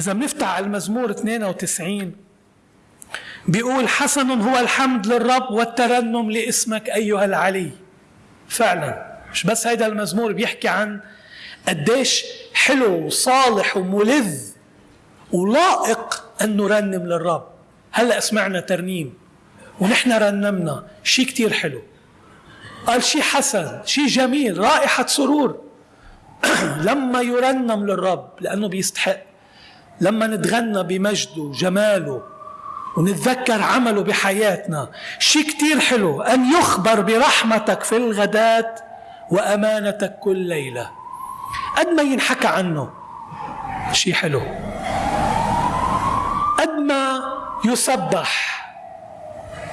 إذا بنفتح المزمور 92 بيقول حسن هو الحمد للرب والترنم لاسمك أيها العلي. فعلا. مش بس هيدا المزمور بيحكي عن قديش حلو وصالح وملذ ولائق أن نرنم للرب. هلأ سمعنا ترنيم ونحن رنمنا. شيء كتير حلو. قال شيء حسن شيء جميل رائحة سرور. لما يرنم للرب لأنه بيستحق. لما نتغنى بمجده وجماله ونتذكر عمله بحياتنا شيء كتير حلو أن يخبر برحمتك في الغداة وأمانتك كل ليلة. قد ما ينحكى عنه شيء حلو. قد ما يسبح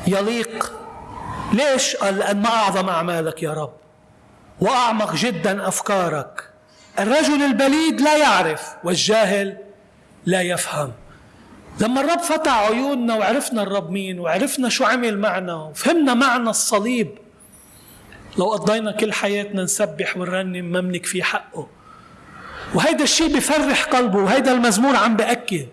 يليق. ليش؟ قال لأن ما أعظم أعمالك يا رب وأعمق جدا أفكارك. الرجل البليد لا يعرف والجاهل لا يفهم. لما الرب فتح عيوننا وعرفنا الرب مين وعرفنا شو عمل معنا وفهمنا معنى الصليب لو قضينا كل حياتنا نسبح ونرنم ما منكفي حقه. وهيدا الشيء بفرح قلبه وهيدا المزمور عم بأكد.